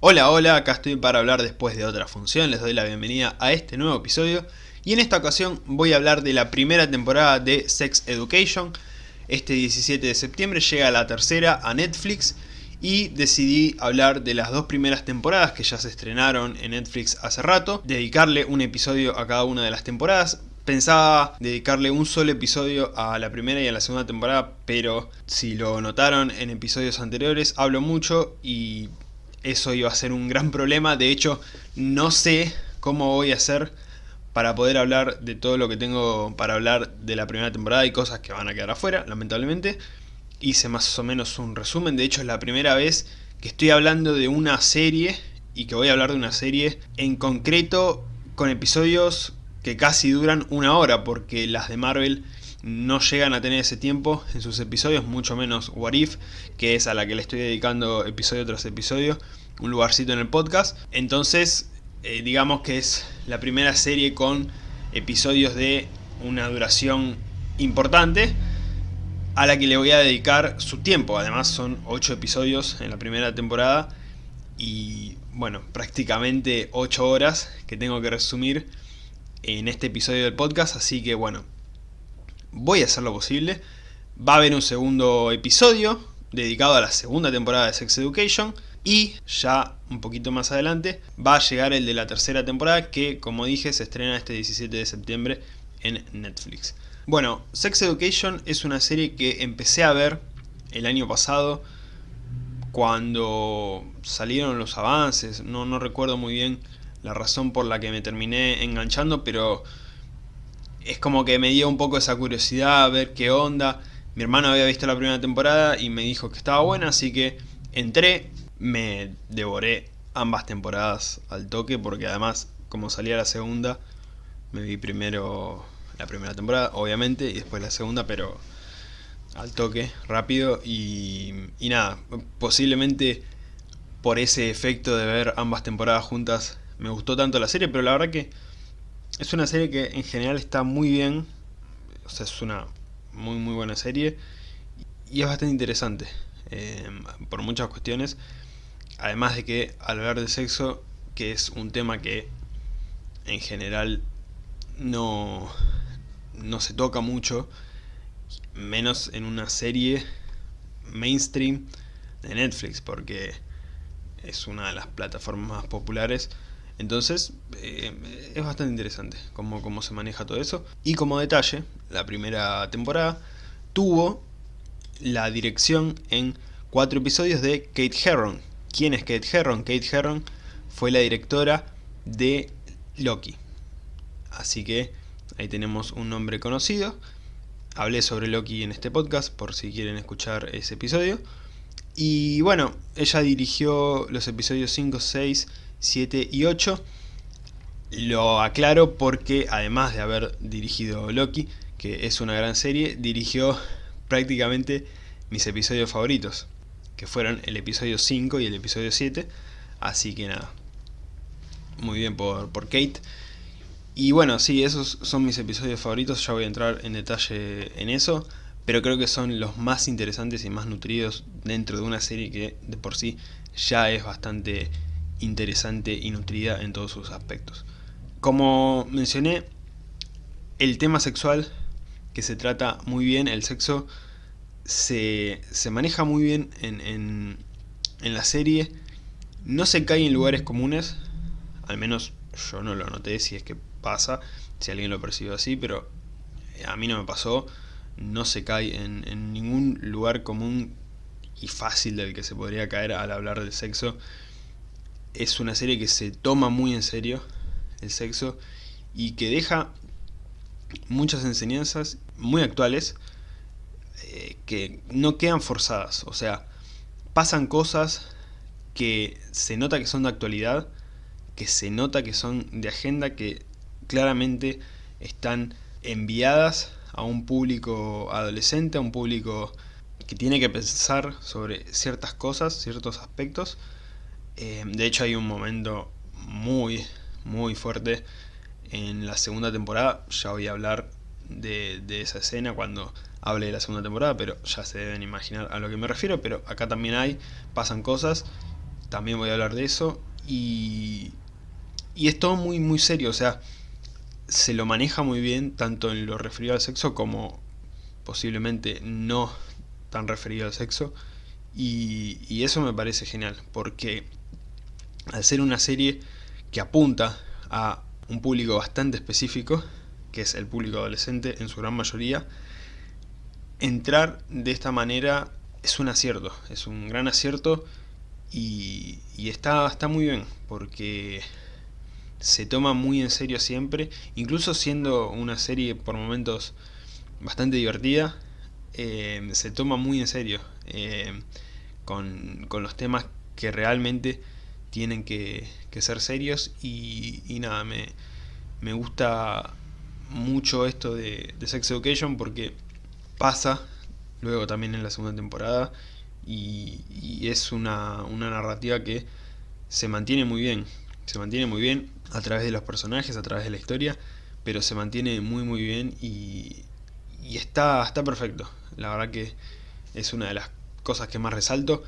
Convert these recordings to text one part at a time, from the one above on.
Hola, hola, acá estoy para hablar después de otra función, les doy la bienvenida a este nuevo episodio y en esta ocasión voy a hablar de la primera temporada de Sex Education. Este 17 de septiembre llega la tercera a Netflix y decidí hablar de las dos primeras temporadas que ya se estrenaron en Netflix hace rato, dedicarle un episodio a cada una de las temporadas. Pensaba dedicarle un solo episodio a la primera y a la segunda temporada, pero si lo notaron en episodios anteriores, hablo mucho y eso iba a ser un gran problema. De hecho, no sé cómo voy a hacer para poder hablar de todo lo que tengo para hablar de la primera temporada y cosas que van a quedar afuera, lamentablemente. Hice más o menos un resumen, de hecho es la primera vez que estoy hablando de una serie y que voy a hablar de una serie en concreto con episodios que casi duran una hora porque las de Marvel no llegan a tener ese tiempo en sus episodios, mucho menos What If, que es a la que le estoy dedicando episodio tras episodio, un lugarcito en el podcast. Entonces, eh, digamos que es la primera serie con episodios de una duración importante a la que le voy a dedicar su tiempo. Además son 8 episodios en la primera temporada y bueno, prácticamente 8 horas que tengo que resumir en este episodio del podcast, así que bueno, voy a hacer lo posible. Va a haber un segundo episodio dedicado a la segunda temporada de Sex Education y ya un poquito más adelante va a llegar el de la tercera temporada que como dije se estrena este 17 de septiembre en Netflix. Bueno, Sex Education es una serie que empecé a ver el año pasado cuando salieron los avances, no, recuerdo muy bien la razón por la que me terminé enganchando, pero es como que me dio un poco esa curiosidad a ver qué onda. Mi hermano había visto la primera temporada y me dijo que estaba buena, así que entré, me devoré ambas temporadas al toque, porque además, como salía la segunda, me vi primero la primera temporada, obviamente, y después la segunda, pero al toque, rápido, y, y nada, posiblemente por ese efecto de ver ambas temporadas juntas me gustó tanto la serie, pero la verdad que es una serie que en general está muy bien, o sea, es una muy muy buena serie y es bastante interesante eh, por muchas cuestiones, además de que al hablar de sexo, que es un tema que en general no, no se toca mucho, menos en una serie mainstream de Netflix, porque es una de las plataformas más populares entonces, eh, es bastante interesante cómo, cómo se maneja todo eso. Y como detalle, la primera temporada tuvo la dirección en cuatro episodios de Kate Herron. ¿Quién es Kate Herron? Kate Herron fue la directora de Loki. Así que ahí tenemos un nombre conocido. Hablé sobre Loki en este podcast por si quieren escuchar ese episodio. Y bueno, ella dirigió los episodios 5, 6 7 y 8. Lo aclaro porque además de haber dirigido Loki, que es una gran serie, dirigió prácticamente mis episodios favoritos, que fueron el episodio 5 y el episodio 7. Así que nada, muy bien por, por Kate. Y bueno, sí, esos son mis episodios favoritos, ya voy a entrar en detalle en eso, pero creo que son los más interesantes y más nutridos dentro de una serie que de por sí ya es bastante interesante y nutrida en todos sus aspectos. Como mencioné, el tema sexual que se trata muy bien, el sexo, se, maneja muy bien en, en, la serie, no se cae en lugares comunes, al menos yo no lo noté si es que pasa, si alguien lo percibe así, pero a mí no me pasó, no se cae en, en ningún lugar común y fácil del que se podría caer al hablar de sexo es una serie que se toma muy en serio el sexo y que deja muchas enseñanzas muy actuales eh, que no quedan forzadas, o sea, pasan cosas que se nota que son de actualidad, que se nota que son de agenda, que claramente están enviadas a un público adolescente, a un público que tiene que pensar sobre ciertas cosas, ciertos aspectos, eh, de hecho hay un momento muy, muy fuerte en la segunda temporada. Ya voy a hablar de, esa escena cuando hable de la segunda temporada, pero ya se deben imaginar a lo que me refiero. Pero acá también hay, pasan cosas también voy a hablar de eso, y, y es todo muy, muy serio, o sea, se lo maneja muy bien, tanto en lo referido al sexo como posiblemente no tan referido al sexo, y, y eso me parece genial, porque al ser una serie que apunta a un público bastante específico, que es el público adolescente en su gran mayoría, entrar de esta manera es un acierto, es un gran acierto y, está, está muy bien, porque se toma muy en serio siempre, incluso siendo una serie por momentos bastante divertida, eh, se toma muy en serio eh, con, con los temas que realmente tienen que, ser serios y, nada, me, me, gusta mucho esto de, Sex Education porque pasa luego también en la segunda temporada y, es una, una, narrativa que se mantiene muy bien, se mantiene muy bien a través de los personajes, a través de la historia, pero se mantiene muy muy bien y, y está, está perfecto, la verdad que es una de las cosas que más resalto,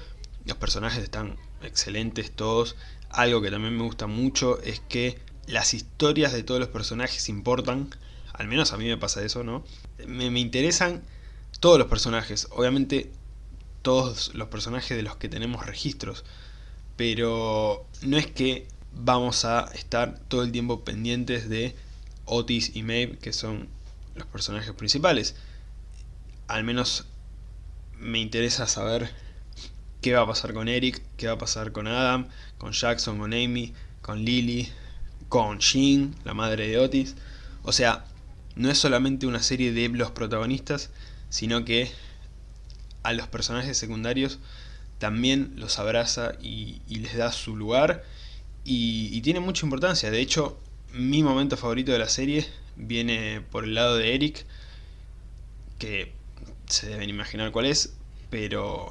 los personajes están excelentes todos. Algo que también me gusta mucho es que las historias de todos los personajes importan. Al menos a mí me pasa eso, ¿no? Me, interesan todos los personajes. Obviamente todos los personajes de los que tenemos registros. Pero no es que vamos a estar todo el tiempo pendientes de Otis y Maeve, que son los personajes principales. Al menos me interesa saber qué va a pasar con Eric, qué va a pasar con Adam, con Jackson, con Amy, con Lily, con Jean, la madre de Otis. O sea, no es solamente una serie de los protagonistas, sino que a los personajes secundarios también los abraza y, les da su lugar y, tiene mucha importancia. De hecho, mi momento favorito de la serie viene por el lado de Eric, que se deben imaginar cuál es, pero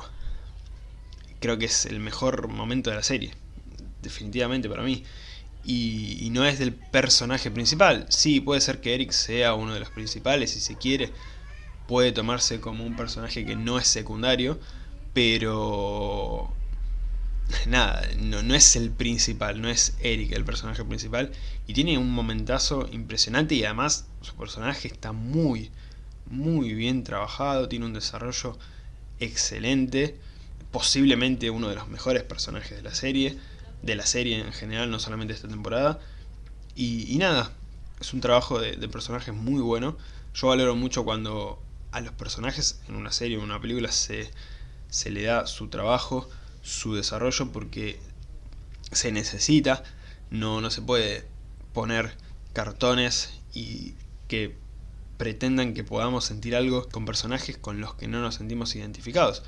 creo que es el mejor momento de la serie, definitivamente para mí. Y, no es del personaje principal. Sí, puede ser que Eric sea uno de los principales si se quiere. Puede tomarse como un personaje que no es secundario, pero... Nada, no, no es el principal, no es Eric el personaje principal. Y tiene un momentazo impresionante y además su personaje está muy, muy bien trabajado. Tiene un desarrollo excelente posiblemente uno de los mejores personajes de la serie, de la serie en general, no solamente esta temporada. Y, nada, es un trabajo de, personajes muy bueno. Yo valoro mucho cuando a los personajes en una serie o en una película se, se le da su trabajo, su desarrollo, porque se necesita, no, no se puede poner cartones y que pretendan que podamos sentir algo con personajes con los que no nos sentimos identificados.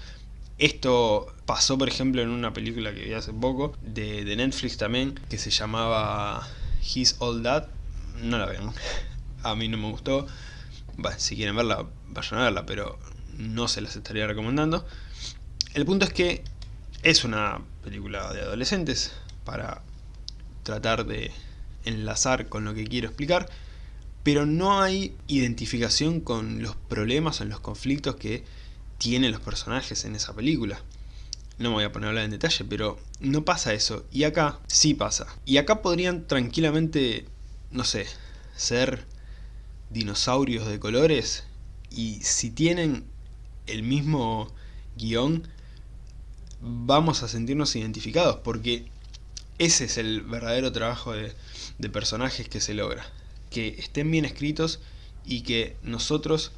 Esto pasó, por ejemplo, en una película que vi hace poco, de, Netflix también, que se llamaba His All That. No la vean. A mí no me gustó. si quieren verla, vayan a verla, pero no se las estaría recomendando. El punto es que es una película de adolescentes para tratar de enlazar con lo que quiero explicar, pero no hay identificación con los problemas o los conflictos que tienen los personajes en esa película. No me voy a poner a hablar en detalle, pero no pasa eso. Y acá sí pasa. Y acá podrían tranquilamente, no sé, ser dinosaurios de colores. Y si tienen el mismo guion, vamos a sentirnos identificados. Porque ese es el verdadero trabajo de, de personajes que se logra. Que estén bien escritos y que nosotros,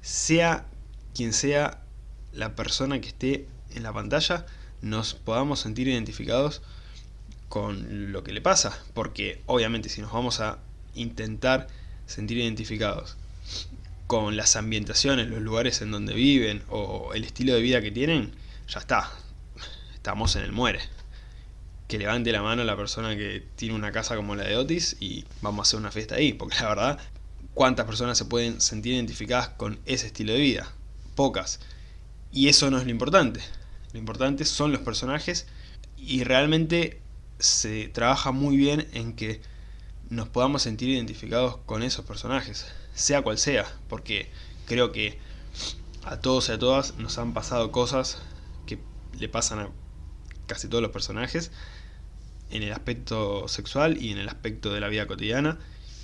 sea quien sea la persona que esté en la pantalla nos podamos sentir identificados con lo que le pasa, porque obviamente si nos vamos a intentar sentir identificados con las ambientaciones, los lugares en donde viven o el estilo de vida que tienen, ya está, estamos en el muere. Que levante la mano la persona que tiene una casa como la de Otis y vamos a hacer una fiesta ahí, porque la verdad, ¿cuántas personas se pueden sentir identificadas con ese estilo de vida? Pocas. Y eso no es lo importante. Lo importante son los personajes y realmente se trabaja muy bien en que nos podamos sentir identificados con esos personajes, sea cual sea, porque creo que a todos y a todas nos han pasado cosas que le pasan a casi todos los personajes, en el aspecto sexual y en el aspecto de la vida cotidiana.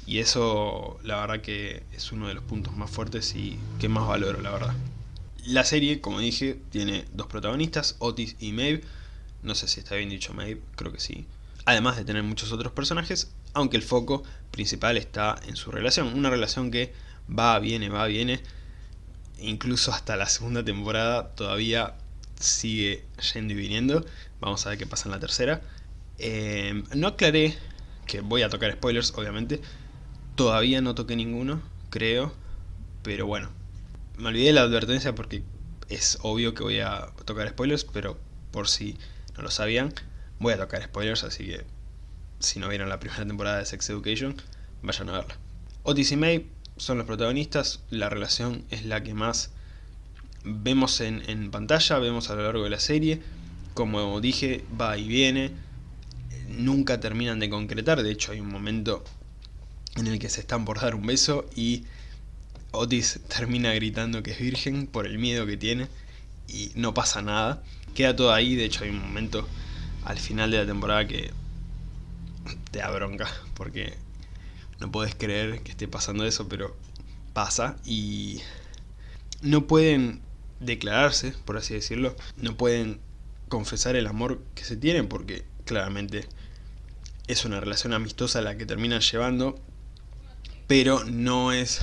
Y eso la verdad que es uno de los puntos más fuertes y que más valoro la verdad. La serie, como dije, tiene dos protagonistas, Otis y Maeve. No sé si está bien dicho Maeve, creo que sí. Además de tener muchos otros personajes, aunque el foco principal está en su relación. Una relación que va, viene, va, viene. Incluso hasta la segunda temporada todavía sigue yendo y viniendo. Vamos a ver qué pasa en la tercera. Eh, no aclaré que voy a tocar spoilers, obviamente. Todavía no toqué ninguno, creo. Pero bueno, me olvidé la advertencia porque es obvio que voy a tocar spoilers, pero por si no lo sabían, voy a tocar spoilers, así que si no vieron la primera temporada de Sex Education, vayan a verla. Otis y May son los protagonistas, la relación es la que más vemos en, en pantalla, vemos a lo largo de la serie, como dije, va y viene, nunca terminan de concretar, de hecho hay un momento en el que se están por dar un beso y Otis termina gritando que es virgen por el miedo que tiene y no pasa nada. Queda todo ahí, de hecho hay un momento al final de la temporada que te da bronca porque no puedes creer que esté pasando eso, pero pasa y no pueden declararse, por así decirlo, no pueden confesar el amor que se tienen porque claramente es una relación amistosa la que terminan llevando, pero no es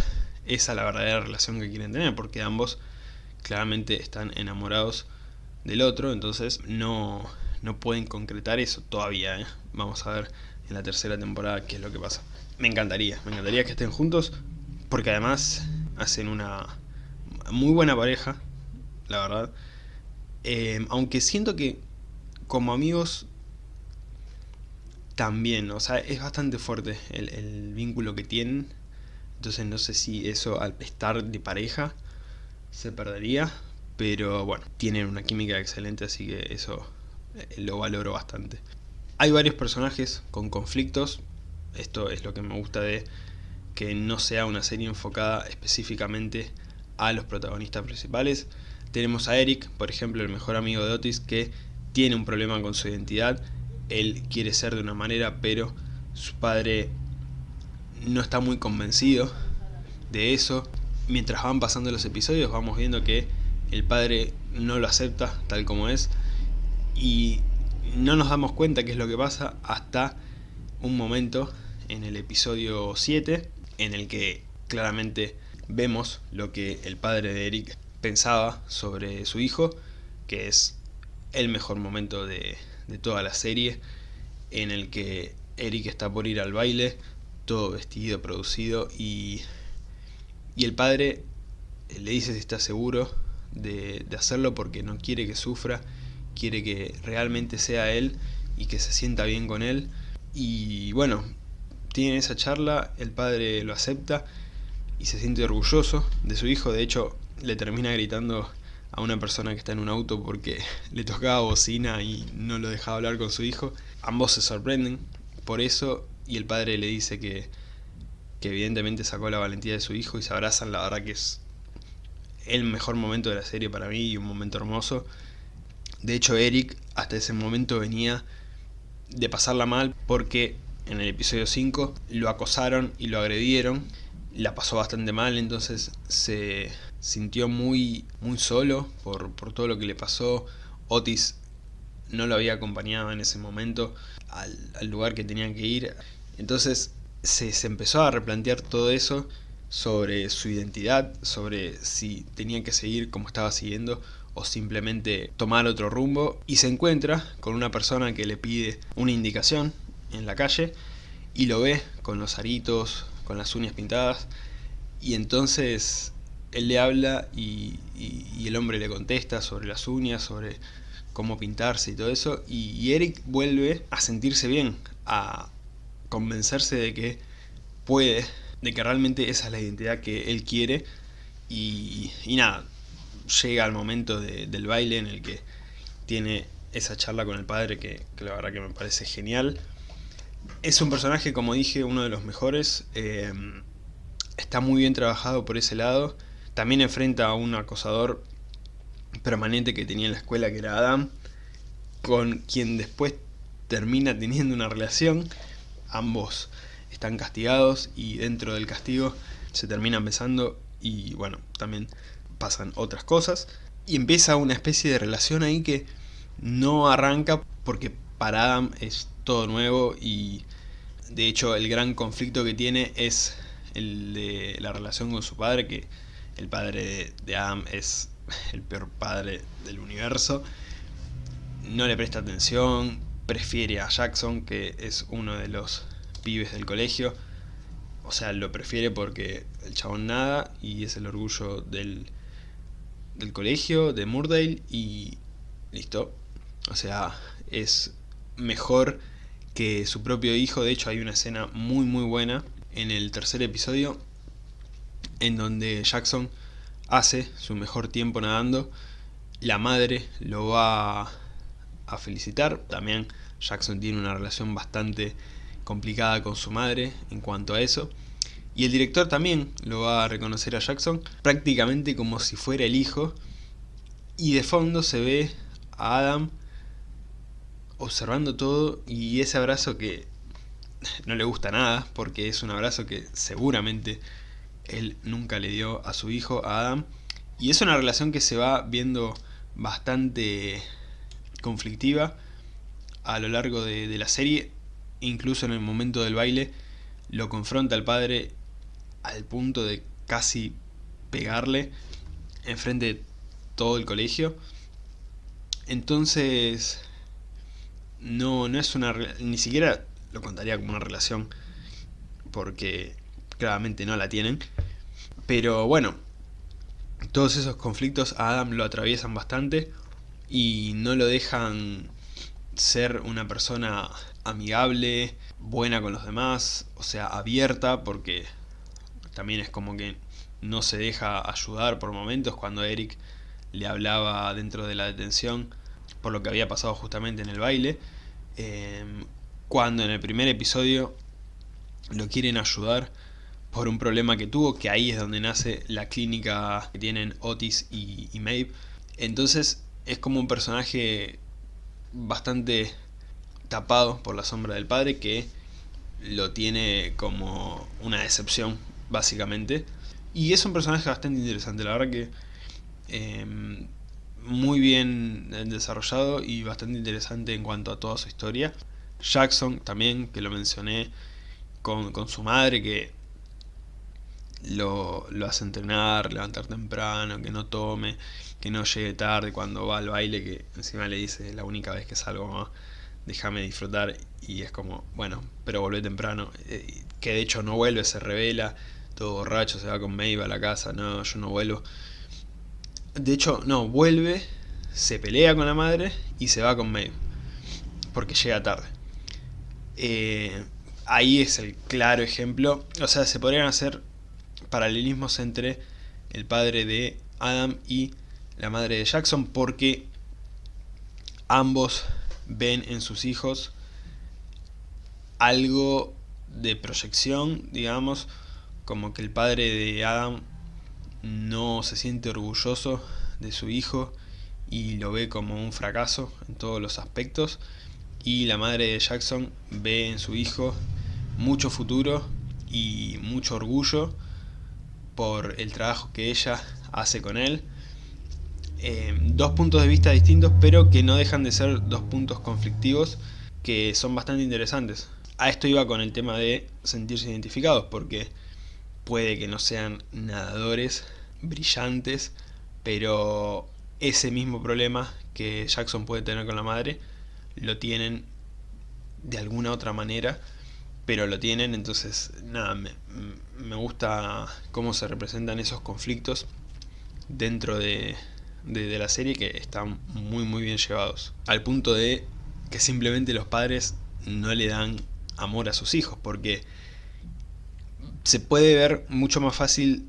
esa la verdadera relación que quieren tener, porque ambos claramente están enamorados del otro, entonces no, no pueden concretar eso todavía. ¿eh? Vamos a ver en la tercera temporada qué es lo que pasa. Me encantaría, me encantaría que estén juntos, porque además hacen una muy buena pareja, la verdad. Eh, aunque siento que como amigos también, o sea, es bastante fuerte el, vínculo que tienen. Entonces no sé si eso al estar de pareja se perdería. Pero bueno, tienen una química excelente, así que eso eh, lo valoro bastante. Hay varios personajes con conflictos. Esto es lo que me gusta de que no sea una serie enfocada específicamente a los protagonistas principales. Tenemos a Eric, por ejemplo, el mejor amigo de Otis, que tiene un problema con su identidad él quiere ser de una manera, pero su padre no está muy convencido de eso. Mientras van pasando los episodios vamos viendo que el padre no lo acepta tal como es y no nos damos cuenta qué es lo que pasa hasta un momento en el episodio 7 en el que claramente vemos lo que el padre de Eric pensaba sobre su hijo, que es el mejor momento de, de toda la serie en el que Eric está por ir al baile, vestido, producido y, y el padre le dice si está seguro de, de hacerlo porque no quiere que sufra, quiere que realmente sea él y que se sienta bien con él y bueno, tienen esa charla, el padre lo acepta y se siente orgulloso de su hijo, de hecho le termina gritando a una persona que está en un auto porque le tocaba bocina y no lo dejaba hablar con su hijo. Ambos se sorprenden por eso y el padre le dice que, que evidentemente sacó la valentía de su hijo y se abrazan. La verdad que es el mejor momento de la serie para mí y un momento hermoso. De hecho Eric hasta ese momento venía de pasarla mal porque en el episodio 5 lo acosaron y lo agredieron. La pasó bastante mal, entonces se sintió muy, muy solo por, todo lo que le pasó. Otis no lo había acompañado en ese momento al, lugar que tenían que ir. Entonces se, se, empezó a replantear todo eso sobre su identidad, sobre si tenía que seguir como estaba siguiendo o simplemente tomar otro rumbo. Y se encuentra con una persona que le pide una indicación en la calle y lo ve con los aritos, con las uñas pintadas. Y entonces él le habla y, el hombre le contesta sobre las uñas, sobre cómo pintarse y todo eso, y, Eric vuelve a sentirse bien, a convencerse de que puede, de que realmente esa es la identidad que él quiere, y, nada, llega al momento del baile en el que tiene esa charla con el padre que, la verdad que me parece genial. Es un personaje, como dije, uno de los mejores, eh, está muy bien trabajado por ese lado, también enfrenta a un acosador permanente que tenía en la escuela que era Adam. con quien después termina teniendo una relación, ambos están castigados y dentro del castigo se terminan besando y bueno, también pasan otras cosas. Y empieza una especie de relación ahí que no arranca porque para Adam es todo nuevo y de hecho el gran conflicto que tiene es el de la relación con su padre, que el padre de Adam es el peor padre del universo. No le presta atención, prefiere a Jackson, que es uno de los pibes del colegio. O sea, lo prefiere porque el chabón nada y es el orgullo del, del colegio, de Murdale y listo. O sea, es mejor que su propio hijo. De hecho, hay una escena muy muy buena en el tercer episodio en donde Jackson hace su mejor tiempo nadando. La madre lo va a felicitar. También Jackson tiene una relación bastante complicada con su madre en cuanto a eso. Y el director también lo va a reconocer a Jackson prácticamente como si fuera el hijo. Y de fondo se ve a Adam observando todo y ese abrazo que no le gusta nada porque es un abrazo que seguramente él nunca le dio a su hijo, a Adam. Y es una relación que se va viendo bastante conflictiva a lo largo de, la serie. Incluso en el momento del baile lo confronta al padre al punto de casi pegarle enfrente de todo el colegio. Entonces, no, no es una... ni siquiera lo contaría como una relación, porque claramente no la tienen. Pero bueno, todos esos conflictos a Adam lo atraviesan bastante y no lo dejan ser una persona amigable, buena con los demás, o sea, abierta, porque también es como que no se deja ayudar por momentos cuando Eric le hablaba dentro de la detención por lo que había pasado justamente en el baile. Em, cuando en el primer episodio lo quieren ayudar por un problema que tuvo, que ahí es donde nace la clínica que tienen Otis y, y Maeve. Entonces es como un personaje bastante tapado por la sombra del padre que lo tiene como una decepción básicamente. Y es un personaje bastante interesante la verdad que em, muy bien desarrollado y bastante interesante en cuanto a toda su historia. Jackson también que lo mencioné con, con su madre que lo, lo, hace entrenar, levantar temprano, que no tome, que no llegue tarde cuando va al baile, que encima le dice la única vez que salgo, déjame disfrutar, y es como, bueno, pero vuelve temprano, eh, que de hecho no vuelve, se revela, todo borracho, se va con Maeve a la casa, no, yo no vuelvo. De hecho, no, vuelve, se pelea con la madre y se va con Maeve, porque llega tarde. Eh, ahí es el claro ejemplo, o sea, se podrían hacer paralelismos entre el padre de Adam y la madre de Jackson porque ambos ven en sus hijos algo de proyección, digamos, como que el padre de Adam no se siente orgulloso de su hijo y lo ve como un fracaso en todos los aspectos y la madre de Jackson ve en su hijo mucho futuro y mucho orgullo por el trabajo que ella hace con él. Eh, dos puntos de vista distintos, pero que no dejan de ser dos puntos conflictivos que son bastante interesantes. A esto iba con el tema de sentirse identificados, porque puede que no sean nadadores brillantes, pero ese mismo problema que Jackson puede tener con la madre, lo tienen de alguna otra manera pero lo tienen, entonces nada, me, me, gusta cómo se representan esos conflictos dentro de, de, la serie que están muy muy bien llevados. Al punto de que simplemente los padres no le dan amor a sus hijos, porque se puede ver mucho más fácil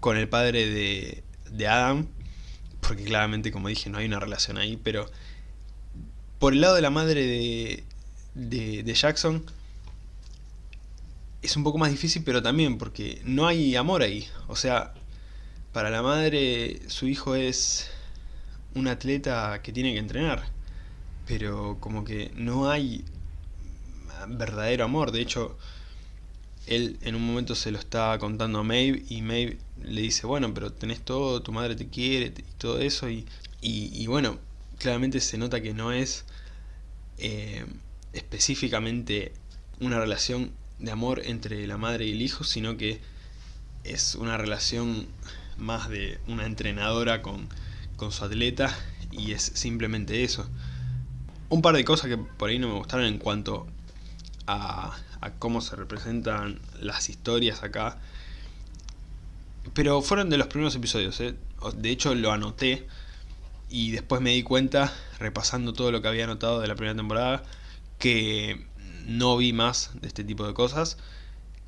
con el padre de, de Adam, porque claramente como dije no hay una relación ahí, pero por el lado de la madre de, de, de Jackson es un poco más difícil, pero también porque no hay amor ahí. O sea, para la madre su hijo es un atleta que tiene que entrenar. pero como que no hay verdadero amor. De hecho, él en un momento se lo está contando a Maeve y Maeve le dice, bueno, pero tenés todo, tu madre te quiere y todo eso. Y, y, bueno, claramente se nota que no es eh, específicamente una relación de amor entre la madre y el hijo, sino que es una relación más de una entrenadora con, con su atleta y es simplemente eso. Un par de cosas que por ahí no me gustaron en cuanto a, cómo se representan las historias acá. Pero fueron de los primeros episodios, ¿eh? de hecho lo anoté y después me di cuenta, repasando todo lo que había anotado de la primera temporada, que no vi más de este tipo de cosas,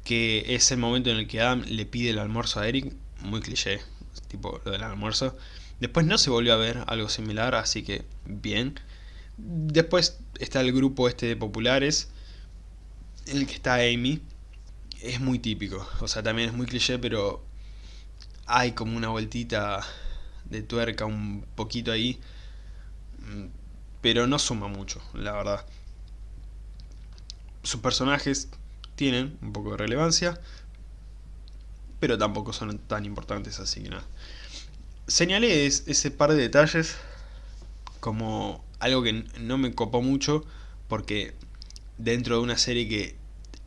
que es el momento en el que Adam le pide el almuerzo a Eric, muy cliché, tipo lo del almuerzo. Después no se volvió a ver algo similar, así que bien. Después está el grupo este de populares, el que está Amy. Es muy típico, o sea, también es muy cliché, pero hay como una vueltita de tuerca un poquito ahí. Mm, pero no suma mucho, la verdad. Sus personajes tienen un poco de relevancia, pero tampoco son tan importantes, así que nada. Señalé ese par de detalles como algo que no me copó mucho, porque dentro de una serie que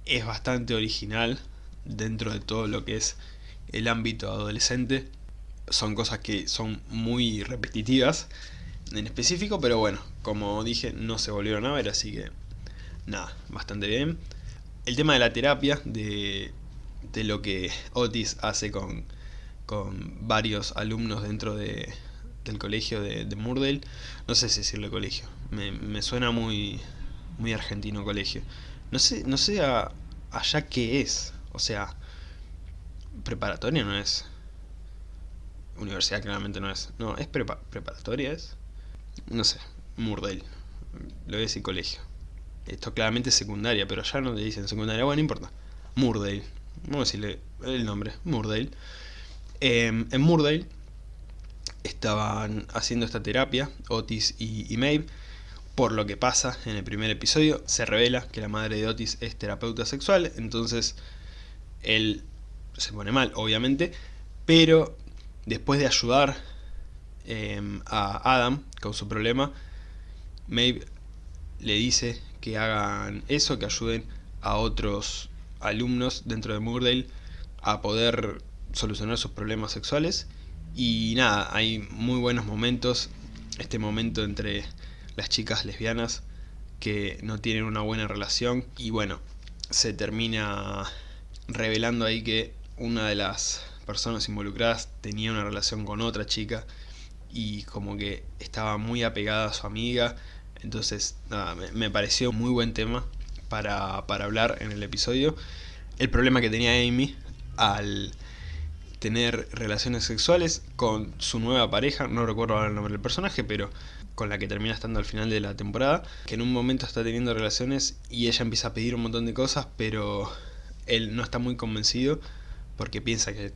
es bastante original, dentro de todo lo que es el ámbito adolescente, son cosas que son muy repetitivas en específico, pero bueno, como dije, no se volvieron a ver, así que nada, bastante bien. El tema de la terapia, de, de lo que Otis hace con, con varios alumnos dentro de, del colegio de, de Murdale. No sé si decirle colegio. Me, suena muy, muy argentino colegio. No sé, no sé allá qué es. O sea, preparatoria no es. Universidad claramente no es. No, es preparatoria, es. No sé, Murdale. Lo voy a decir colegio. Esto claramente es secundaria, pero allá no le dicen secundaria. Bueno, no importa. Murdale. Vamos a decirle el nombre. Murdale. Em, en Murdale estaban haciendo esta terapia, Otis y, Maeve, por lo que pasa en el primer episodio, se revela que la madre de Otis es terapeuta sexual, entonces él se pone mal, obviamente, pero después de ayudar em, a Adam con su problema, Maeve le dice que hagan eso, que ayuden a otros alumnos dentro de Murdale a poder solucionar sus problemas sexuales. Y nada, hay muy buenos momentos, este momento entre las chicas lesbianas que no tienen una buena relación. Y bueno, se termina revelando ahí que una de las personas involucradas tenía una relación con otra chica y como que estaba muy apegada a su amiga, entonces nada, me, pareció muy buen tema para, para hablar en el episodio. El problema que tenía Amy al tener relaciones sexuales con su nueva pareja, no recuerdo ahora el nombre del personaje, pero con la que termina estando al final de la temporada, que en un momento está teniendo relaciones y ella empieza a pedir un montón de cosas, pero él no está muy convencido porque piensa que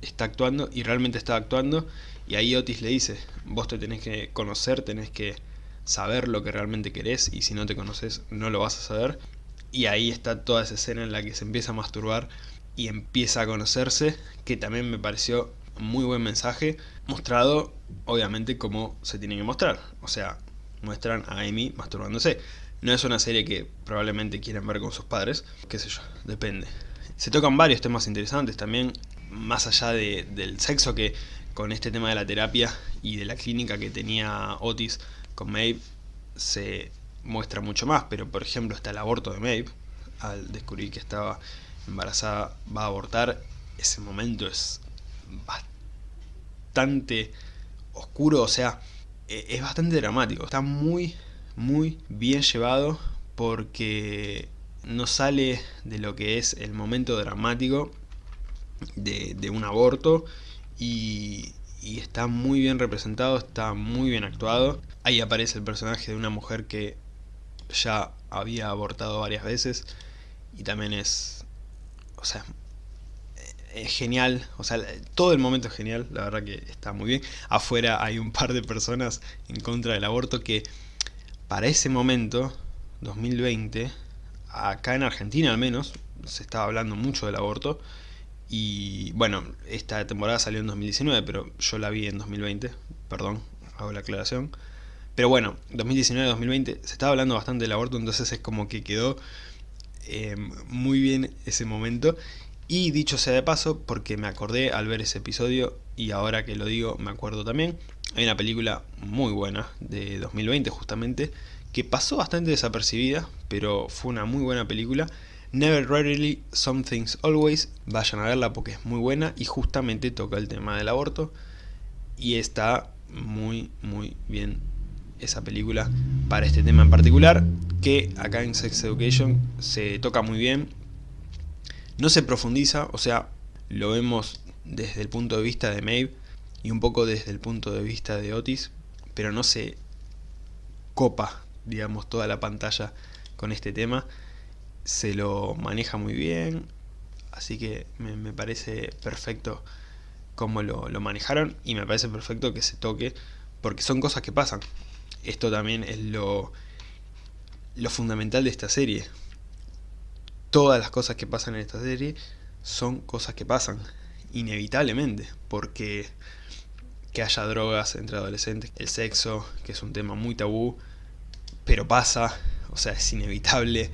está actuando y realmente está actuando y ahí Otis le dice, vos te tenés que conocer, tenés que saber lo que realmente querés y si no te conoces no lo vas a saber y ahí está toda esa escena en la que se empieza a masturbar y empieza a conocerse, que también me pareció muy buen mensaje, mostrado obviamente como se tiene que mostrar, o sea, muestran a Amy masturbándose. No es una serie que probablemente quieran ver con sus padres, qué sé yo, depende. Se tocan varios temas interesantes también, más allá del sexo que con este tema de la terapia y de la clínica que tenía Otis con Maeve se muestra mucho más, pero por ejemplo está el aborto de Maeve, al descubrir que estaba embarazada va a abortar, ese momento es bastante oscuro, o sea, e, es bastante dramático. Está muy, muy bien llevado porque no sale de lo que es el momento dramático de, un aborto y, y, está muy bien representado, está muy bien actuado. Ahí aparece el personaje de una mujer que ya había abortado varias veces y también es o sea, es genial, o sea, todo el momento es genial, la verdad que está muy bien. Afuera hay un par de personas en contra del aborto que para ese momento, 2020, acá en Argentina al menos, se estaba hablando mucho del aborto, y bueno, esta temporada salió en 2019, pero yo la vi en 2020, perdón, hago la aclaración. Pero bueno, 2019-2020 se estaba hablando bastante del aborto, entonces es como que quedó eh, muy bien ese momento. Y dicho sea de paso, porque me acordé al ver ese episodio, y ahora que lo digo me acuerdo también, hay una película muy buena de 2020 justamente, que pasó bastante desapercibida, pero fue una muy buena película. Never Rarely, Something's Always, vayan a verla porque es muy buena y justamente toca el tema del aborto. Y está muy muy bien esa película para este tema en particular, que acá en Sex Education se toca muy bien, no se profundiza, o sea, lo vemos desde el punto de vista de Maeve y un poco desde el punto de vista de Otis, pero no se copa, digamos, toda la pantalla con este tema, se lo maneja muy bien, así que me, parece perfecto cómo lo, lo manejaron y me parece perfecto que se toque, porque son cosas que pasan, esto también es lo, lo fundamental de esta serie. Todas las cosas que pasan en esta serie son cosas que pasan, inevitablemente, porque que haya drogas entre adolescentes, el sexo, que es un tema muy tabú, pero pasa, o sea, es inevitable,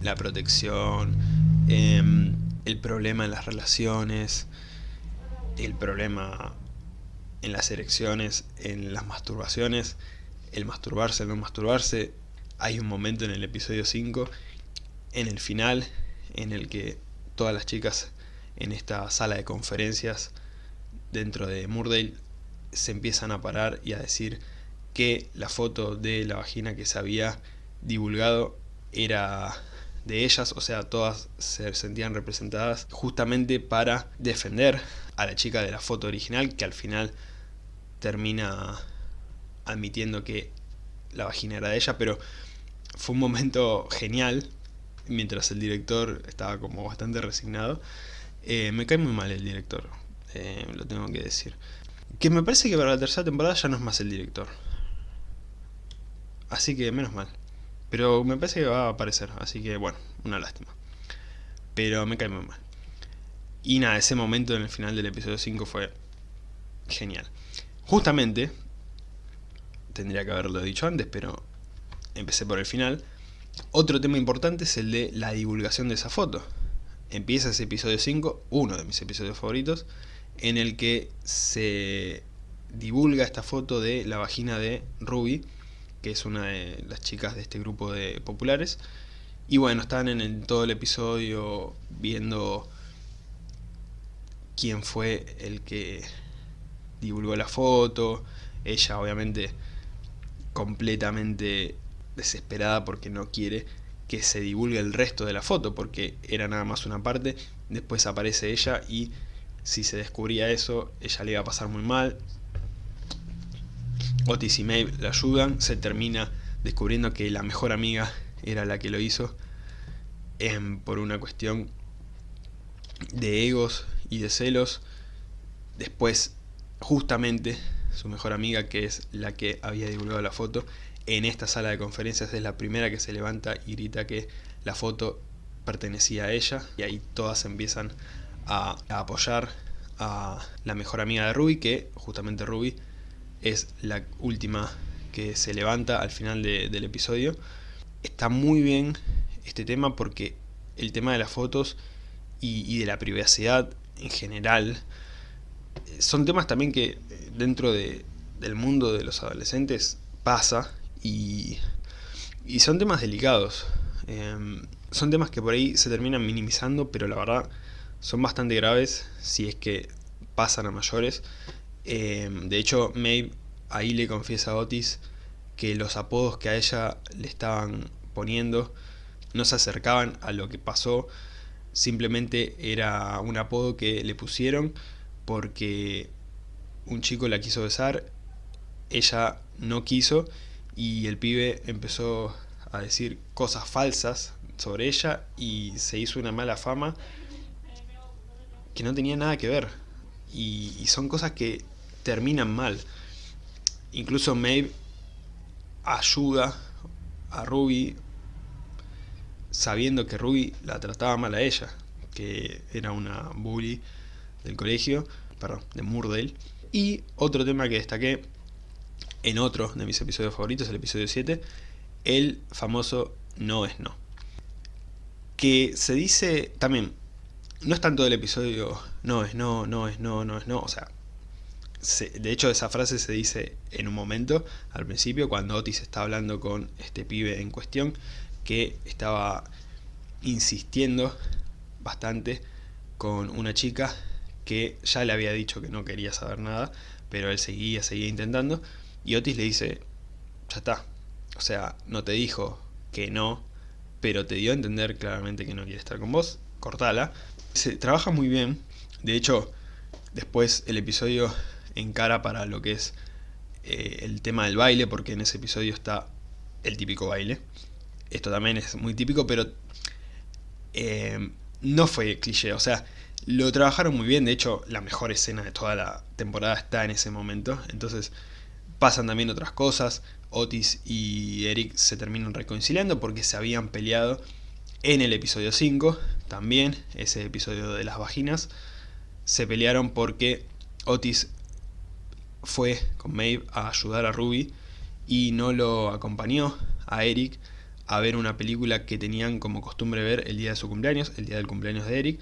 la protección, em, el problema en las relaciones, el problema en las erecciones, en las masturbaciones, el masturbarse, el no masturbarse. Hay un momento en el episodio 5, en el final, en el que todas las chicas en esta sala de conferencias dentro de Murdale se empiezan a parar y a decir que la foto de la vagina que se había divulgado era de ellas, o sea, todas se sentían representadas justamente para defender a la chica de la foto original que al final termina admitiendo que la vagina era de ella, pero fue un momento genial, mientras el director estaba como bastante resignado. Eh, me cae muy mal el director, eh, lo tengo que decir. Que me parece que para la tercera temporada ya no es más el director. Así que menos mal. Pero me parece que va a aparecer, así que bueno, una lástima. Pero me cae muy mal. Y nada, ese momento en el final del episodio 5 fue genial. Justamente, tendría que haberlo dicho antes, pero empecé por el final. Otro tema importante es el de la divulgación de esa foto. Empieza ese episodio 5, uno de mis episodios favoritos, en el que se divulga esta foto de la vagina de Ruby, que es una de las chicas de este grupo de populares. Y bueno, están en todo el episodio viendo quién fue el que divulgó la foto. Ella obviamente completamente desesperada porque no quiere que se divulgue el resto de la foto, porque era nada más una parte, después aparece ella y si se descubría eso, ella le iba a pasar muy mal. Otis y Maeve la ayudan, se termina descubriendo que la mejor amiga era la que lo hizo, em, por una cuestión de egos y de celos. Después, justamente, su mejor amiga, que es la que había divulgado la foto, en esta sala de conferencias es la primera que se levanta y grita que la foto pertenecía a ella, y ahí todas empiezan a, apoyar a la mejor amiga de Ruby, que justamente Ruby es la última que se levanta al final del episodio. Está muy bien este tema porque el tema de las fotos y, y de la privacidad en general son temas también que eh, dentro de, del mundo de los adolescentes pasa y, y son temas delicados. Em, son temas que por ahí se terminan minimizando, pero la verdad son bastante graves si es que pasan a mayores. Em, de hecho, Maeve ahí le confiesa a Otis que los apodos que a ella le estaban poniendo no se acercaban a lo que pasó, simplemente era un apodo que le pusieron porque un chico la quiso besar, ella no quiso y el pibe empezó a decir cosas falsas sobre ella y se hizo una mala fama que no tenía nada que ver y, son cosas que terminan mal incluso Maeve ayuda a Ruby sabiendo que Ruby la trataba mal a ella, que era una bully del colegio, perdón, de Murdale. Y otro tema que destaqué en otro de mis episodios favoritos, el episodio 7, el famoso no es no. Que se dice también, no es tanto el episodio no es no, no es no, no es no, o sea, de hecho esa frase se dice en un momento, al principio, cuando Otis está hablando con este pibe en cuestión, que estaba insistiendo bastante con una chica que ya le había dicho que no quería saber nada, pero él seguía, seguía intentando, y Otis le dice, ya está, o sea, no te dijo que no, pero te dio a entender claramente que no quiere estar con vos, cortala. Se trabaja muy bien, de hecho, después el episodio encara para lo que es eh, el tema del baile, porque en ese episodio está el típico baile. Esto también es muy típico, pero eh, no fue cliché, o sea, lo trabajaron muy bien, de hecho la mejor escena de toda la temporada está en ese momento, entonces pasan también otras cosas, Otis y Eric se terminan reconciliando porque se habían peleado en el episodio 5, también ese episodio de las vaginas, se pelearon porque Otis fue con Maeve a ayudar a Ruby y no lo acompañó a Eric a ver una película que tenían como costumbre ver el día de su cumpleaños, el día del cumpleaños de Eric.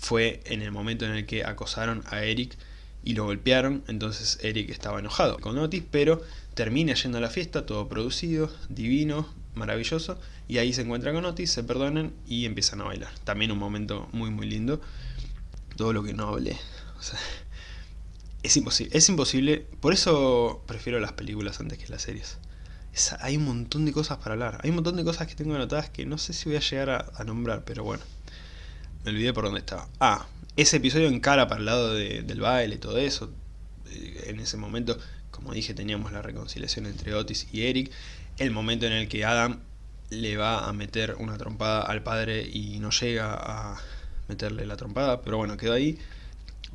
Fue en el momento en el que acosaron a Eric y lo golpearon, entonces Eric estaba enojado con Otis, pero termina yendo a la fiesta, todo producido, divino, maravilloso, y ahí se encuentra con Otis, se perdonan y empiezan a bailar. También un momento muy muy lindo, todo lo que no hablé. es imposible, es imposible, por eso prefiero las películas antes que las series hay un montón de cosas para hablar. Hay un montón de cosas que tengo anotadas que no sé si voy a llegar a, nombrar, pero bueno. Me olvidé por dónde estaba. Ah, ese episodio encara para el lado del baile todo eso. Eh, en ese momento, como dije, teníamos la reconciliación entre Otis y Eric. El momento en el que Adam le va a meter una trompada al padre y no llega a meterle la trompada, pero bueno, quedó ahí.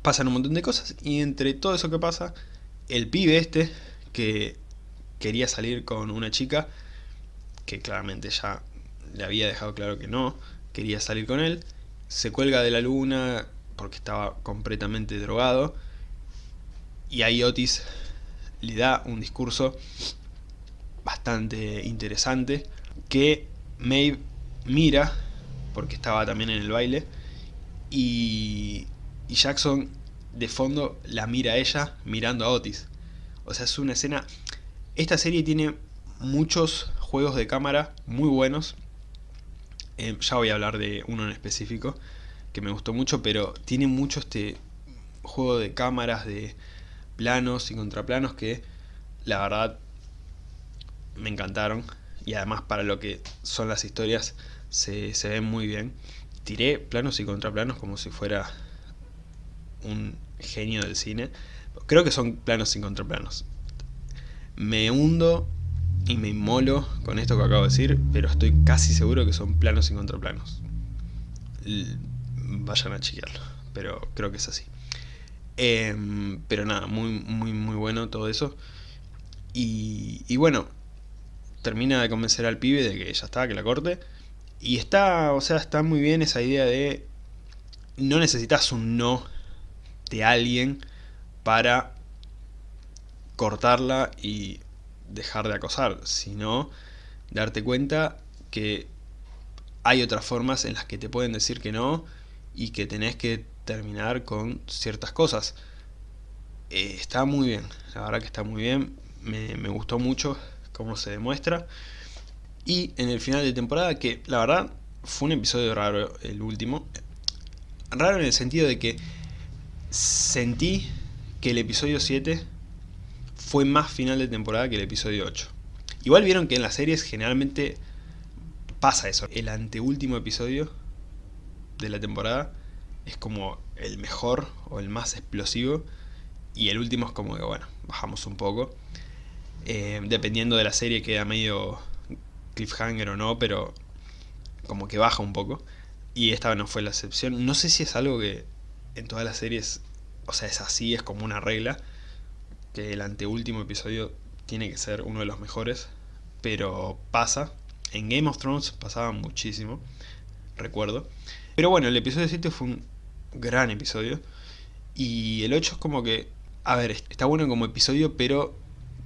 Pasan un montón de cosas y entre todo eso que pasa, el pibe este, que quería salir con una chica que claramente ya le había dejado claro que no, quería salir con él, se cuelga de la luna porque estaba completamente drogado y ahí Otis le da un discurso bastante interesante que Maeve mira porque estaba también en el baile y, y Jackson de fondo la mira a ella mirando a Otis o sea es una escena esta serie tiene muchos juegos de cámara muy buenos. Eh, ya voy a hablar de uno en específico que me gustó mucho, pero tiene mucho este juego de cámaras, de planos y contraplanos que la verdad me encantaron. Y además para lo que son las historias se, se ven muy bien. Tiré planos y contraplanos como si fuera un genio del cine. Creo que son planos y contraplanos me hundo y me inmolo con esto que acabo de decir, pero estoy casi seguro que son planos y contraplanos. vayan a chequearlo, pero creo que es así. Em, pero nada, muy, muy, muy bueno todo eso. Y, y, bueno, termina de convencer al pibe de que ya está, que la corte. Y está, o sea, está muy bien esa idea de no necesitas un no de alguien para cortarla y dejar de acosar, sino darte cuenta que hay otras formas en las que te pueden decir que no y que tenés que terminar con ciertas cosas. Eh, está muy bien, la verdad que está muy bien, me, me gustó mucho cómo se demuestra. Y en el final de temporada, que la verdad fue un episodio raro el último. Raro en el sentido de que sentí que el episodio 7 fue más final de temporada que el episodio 8. Igual vieron que en las series generalmente pasa eso. El anteúltimo episodio de la temporada es como el mejor o el más explosivo y el último es como que bueno, bajamos un poco. Eh, dependiendo de la serie queda medio cliffhanger o no, pero como que baja un poco. Y esta no fue la excepción. No sé si es algo que en todas las series, o sea, es así, es como una regla que el anteúltimo episodio tiene que ser uno de los mejores, pero pasa, En Game of Thrones pasaba muchísimo, recuerdo. Pero bueno, el episodio 7 fue un gran episodio. Y el 8 es como que, a ver, está bueno como episodio, pero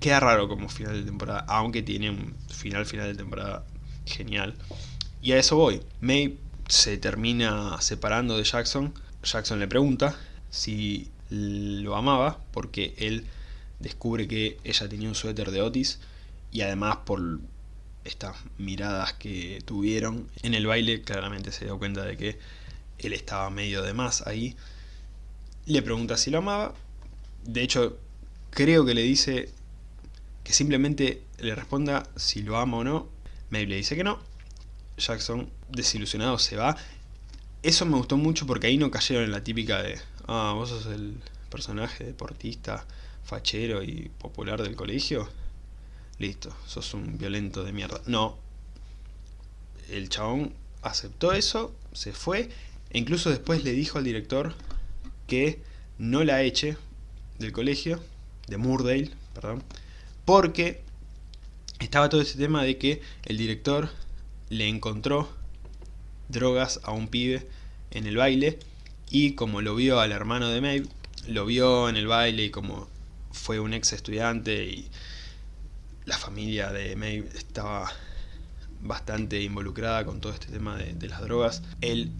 queda raro como final de temporada. Aunque tiene un final, final de temporada genial. Y a eso voy. May se termina separando de Jackson. Jackson le pregunta si lo amaba porque él descubre que ella tenía un suéter de Otis y además por estas miradas que tuvieron en el baile claramente se dio cuenta de que él estaba medio de más ahí. Le pregunta si lo amaba. De hecho creo que le dice que simplemente le responda si lo ama o no. Maeve le dice que no. Jackson desilusionado se va. Eso me gustó mucho porque ahí no cayeron en la típica de ah, vos sos el personaje deportista fachero y popular del colegio, listo, sos un violento de mierda. No, el chabón aceptó eso, se fue, e incluso después le dijo al director que no la eche del colegio, de Moordale, perdón, porque estaba todo ese tema de que el director le encontró drogas a un pibe en el baile y como lo vio al hermano de Maeve, lo vio en el baile y como fue un ex estudiante y la familia de Maeve estaba bastante involucrada con todo este tema de, las drogas. Él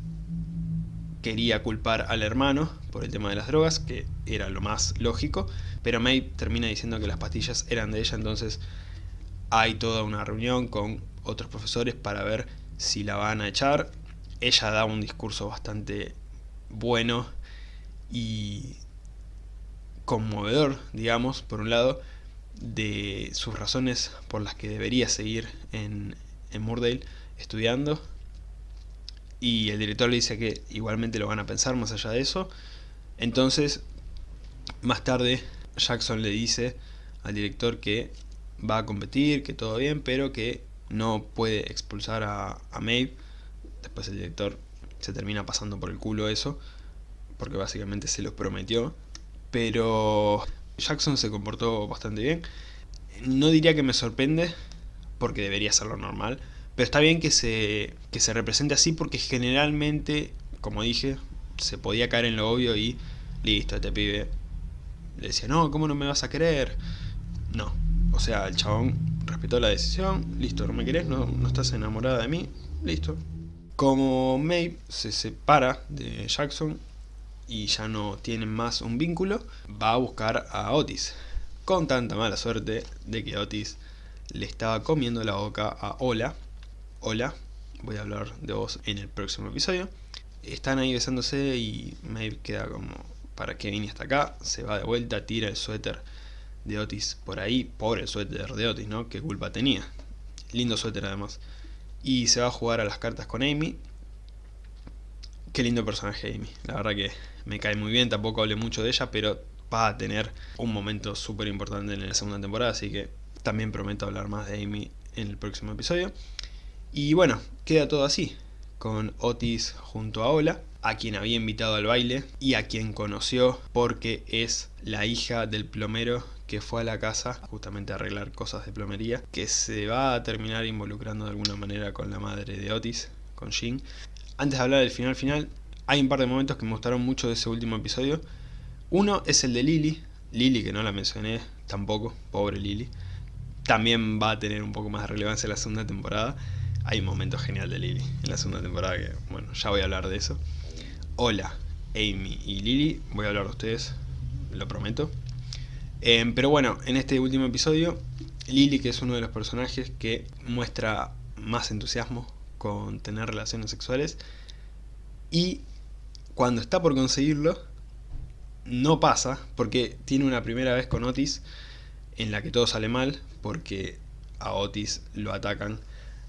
quería culpar al hermano por el tema de las drogas, que era lo más lógico, pero Maeve termina diciendo que las pastillas eran de ella, entonces hay toda una reunión con otros profesores para ver si la van a echar. Ella da un discurso bastante bueno y conmovedor, digamos, por un lado, de sus razones por las que debería seguir en, en estudiando. Y el director le dice que igualmente lo van a pensar más allá de eso. Entonces, más tarde, Jackson le dice al director que va a competir, que todo bien, pero que no puede expulsar a, a. Después el director se termina pasando por el culo eso, porque básicamente se los prometió pero Jackson se comportó bastante bien. No diría que me sorprende, porque debería ser lo normal, pero está bien que se, que se represente así porque generalmente, como dije, se podía caer en lo obvio y listo, este pibe le decía, no, ¿cómo no me vas a querer? No, o sea, el chabón respetó la decisión, listo, no me querés, no, no estás enamorada de mí, listo. Como Maeve se separa de Jackson, y ya no tienen más un vínculo, va a buscar a Otis. Con tanta mala suerte de que Otis le estaba comiendo la boca a Hola. Hola, voy a hablar de vos en el próximo episodio. Están ahí besándose y Maeve queda como, ¿para qué vine hasta acá? Se va de vuelta, tira el suéter de Otis por ahí. Pobre el suéter de Otis, ¿no? ¿Qué culpa tenía? Lindo suéter además. Y se va a jugar a las cartas con Amy. Qué lindo personaje Amy. La verdad que me cae muy bien, tampoco hablé mucho de ella, pero va a tener un momento súper importante en la segunda temporada, así que también prometo hablar más de Amy en el próximo episodio. Y bueno, queda todo así, con Otis junto a Ola, a quien había invitado al baile y a quien conoció porque es la hija del plomero que fue a la casa justamente a arreglar cosas de plomería, que se va a terminar involucrando de alguna manera con la madre de Otis, con Jean. Antes de hablar del final final, hay un par de momentos que me gustaron mucho de ese último episodio. Uno es el de Lily. Lily, que no la mencioné tampoco, pobre Lily. También va a tener un poco más de relevancia en la segunda temporada. Hay un momento genial de Lily en la segunda temporada que, bueno, ya voy a hablar de eso. Hola, Amy y Lily, voy a hablar de ustedes, lo prometo. Em, pero bueno, en este último episodio, Lily, que es uno de los personajes que muestra más entusiasmo con tener relaciones sexuales, y cuando está por conseguirlo, no pasa, porque tiene una primera vez con Otis en la que todo sale mal, porque a Otis lo atacan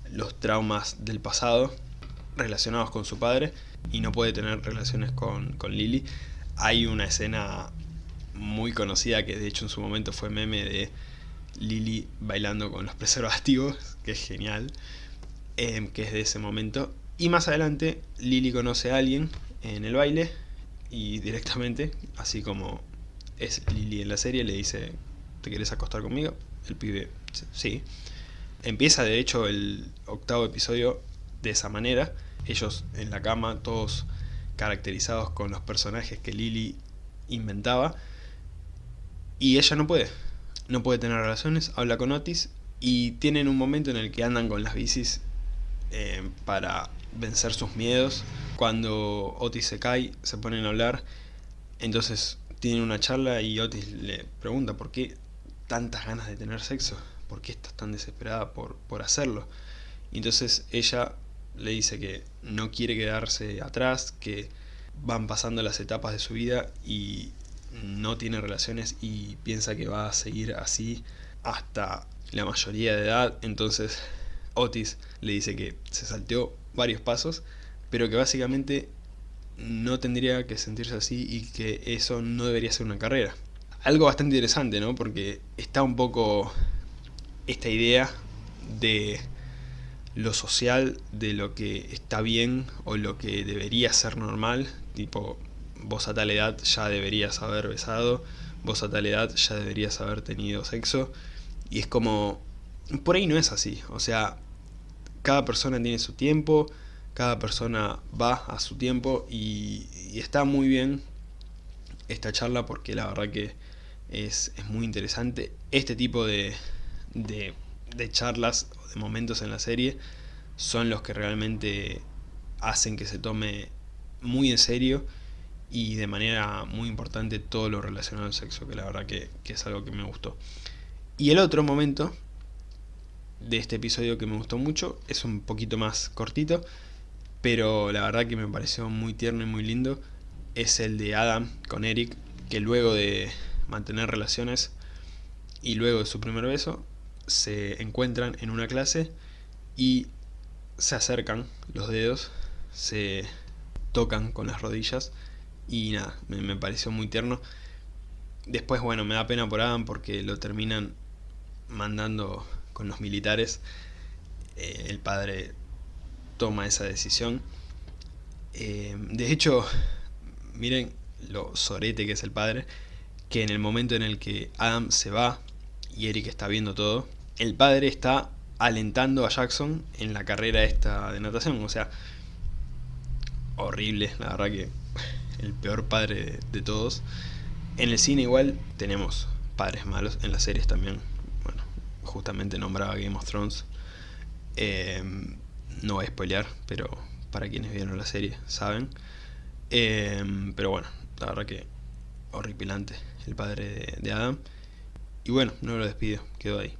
los traumas del pasado relacionados con su padre y no puede tener relaciones con, con Lily. Hay una escena muy conocida que de hecho en su momento fue meme de Lily bailando con los preservativos, que es genial, eh, que es de ese momento. Y más adelante Lily conoce a alguien en el baile y directamente, así como es Lily en la serie, le dice, ¿te quieres acostar conmigo? El pibe, sí. Empieza de hecho el octavo episodio de esa manera, ellos en la cama, todos caracterizados con los personajes que Lily inventaba, y ella no puede, no puede tener relaciones, habla con Otis, y tienen un momento en el que andan con las bicis eh, para vencer sus miedos. Cuando Otis se cae, se ponen a hablar, entonces tienen una charla y Otis le pregunta por qué tantas ganas de tener sexo, por qué estás tan desesperada por, por hacerlo. Y entonces ella le dice que no quiere quedarse atrás, que van pasando las etapas de su vida y no tiene relaciones y piensa que va a seguir así hasta la mayoría de edad. Entonces Otis le dice que se salteó varios pasos, pero que básicamente no tendría que sentirse así y que eso no debería ser una carrera. Algo bastante interesante, ¿no? Porque está un poco esta idea de lo social, de lo que está bien o lo que debería ser normal, tipo, vos a tal edad ya deberías haber besado, vos a tal edad ya deberías haber tenido sexo, y es como, por ahí no es así, o sea, cada persona tiene su tiempo, cada persona va a su tiempo y, está muy bien esta charla porque la verdad que es, muy interesante. Este tipo de, de, de charlas o de momentos en la serie son los que realmente hacen que se tome muy en serio y de manera muy importante todo lo relacionado al sexo, que la verdad que es algo que me gustó. Y el otro momento de este episodio que me gustó mucho, es un poquito más cortito, pero la verdad que me pareció muy tierno y muy lindo, es el de Adam con Eric, que luego de mantener relaciones y luego de su primer beso, se encuentran en una clase y se acercan los dedos, se tocan con las rodillas y nada, me, pareció muy tierno. Después, bueno, me da pena por Adam porque lo terminan mandando con los militares. Eh, el padre toma esa decisión. Eh, de hecho, miren lo sorete que es el padre, que en el momento en el que Adam se va y Eric está viendo todo, el padre está alentando a Jackson en la carrera esta de natación, o sea, horrible, la verdad que el peor padre de, todos. En el cine igual tenemos padres malos, en las series también, justamente nombraba Game of Thrones. Eh, no voy a spoilear, pero para quienes vieron la serie saben. Em, pero bueno, la verdad que horripilante el padre de, Adam. Y bueno, no lo despido, quedó ahí.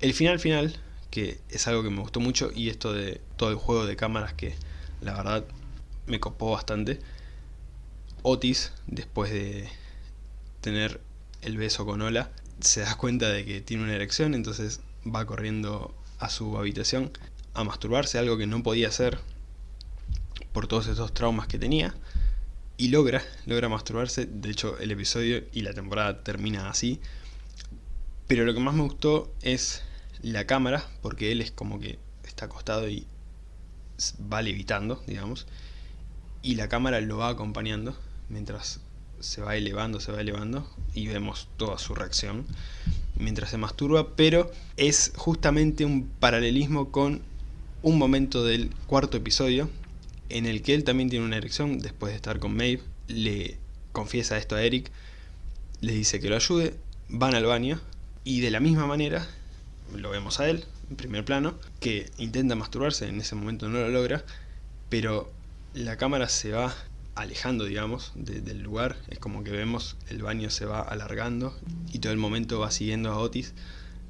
El final final, que es algo que me gustó mucho, y esto de todo el juego de cámaras que la verdad me copó bastante. Otis, después de tener el beso con Ola, se da cuenta de que tiene una erección, entonces va corriendo a su habitación a masturbarse, algo que no podía hacer por todos esos traumas que tenía. Y logra, logra masturbarse, de hecho el episodio y la temporada termina así. Pero lo que más me gustó es la cámara, porque él es como que está acostado y va levitando, digamos. Y la cámara lo va acompañando mientras se va elevando, se va elevando y vemos toda su reacción mientras se masturba, pero es justamente un paralelismo con un momento del cuarto episodio en el que él también tiene una erección después de estar con Maeve, le confiesa esto a Eric, le dice que lo ayude, van al baño y de la misma manera lo vemos a él en primer plano, que intenta masturbarse, en ese momento no lo logra, pero la cámara se va alejando, digamos, del lugar, es como que vemos el baño se va alargando y todo el momento va siguiendo a Otis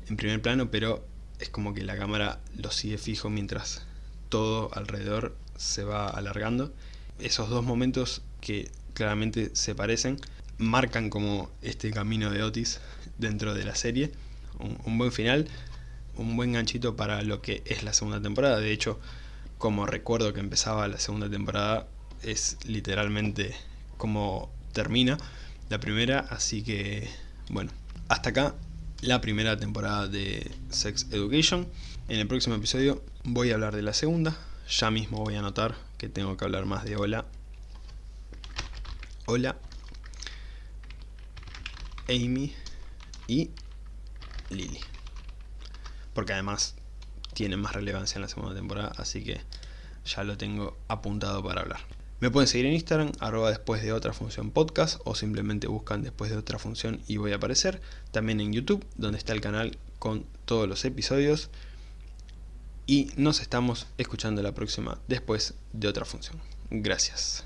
en primer plano, pero es como que la cámara lo sigue fijo mientras todo alrededor se va alargando. Esos dos momentos que claramente se parecen, marcan como este camino de Otis dentro de la serie. Un, buen final, un buen ganchito para lo que es la segunda temporada. De hecho, como recuerdo que empezaba la segunda temporada, es literalmente como termina la primera. Así que, bueno, hasta acá la primera temporada de Sex Education. En el próximo episodio voy a hablar de la segunda. Ya mismo voy a anotar que tengo que hablar más de Hola. Hola. Amy y Lily. Porque además tiene más relevancia en la segunda temporada, así que ya lo tengo apuntado para hablar. Me pueden seguir en Instagram, arroba después de otra función podcast, o simplemente buscan después de otra función y voy a aparecer. También en YouTube, donde está el canal con todos los episodios. Y nos estamos escuchando la próxima después de otra función. Gracias.